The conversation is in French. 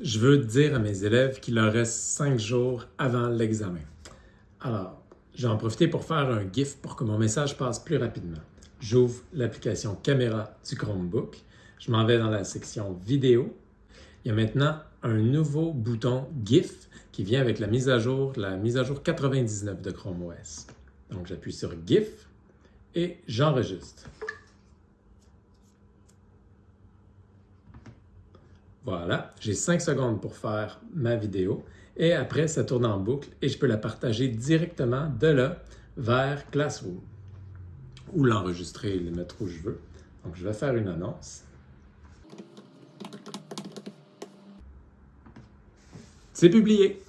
Je veux dire à mes élèves qu'il leur reste cinq jours avant l'examen. Alors, j'ai en profité pour faire un GIF pour que mon message passe plus rapidement. J'ouvre l'application caméra du Chromebook. Je m'en vais dans la section vidéo. Il y a maintenant un nouveau bouton GIF qui vient avec la mise à jour, la mise à jour 99 de Chrome OS. Donc, j'appuie sur GIF et j'enregistre. Voilà, j'ai 5 secondes pour faire ma vidéo et après, ça tourne en boucle et je peux la partager directement de là vers Classroom ou l'enregistrer et le mettre où je veux. Donc, je vais faire une annonce. C'est publié!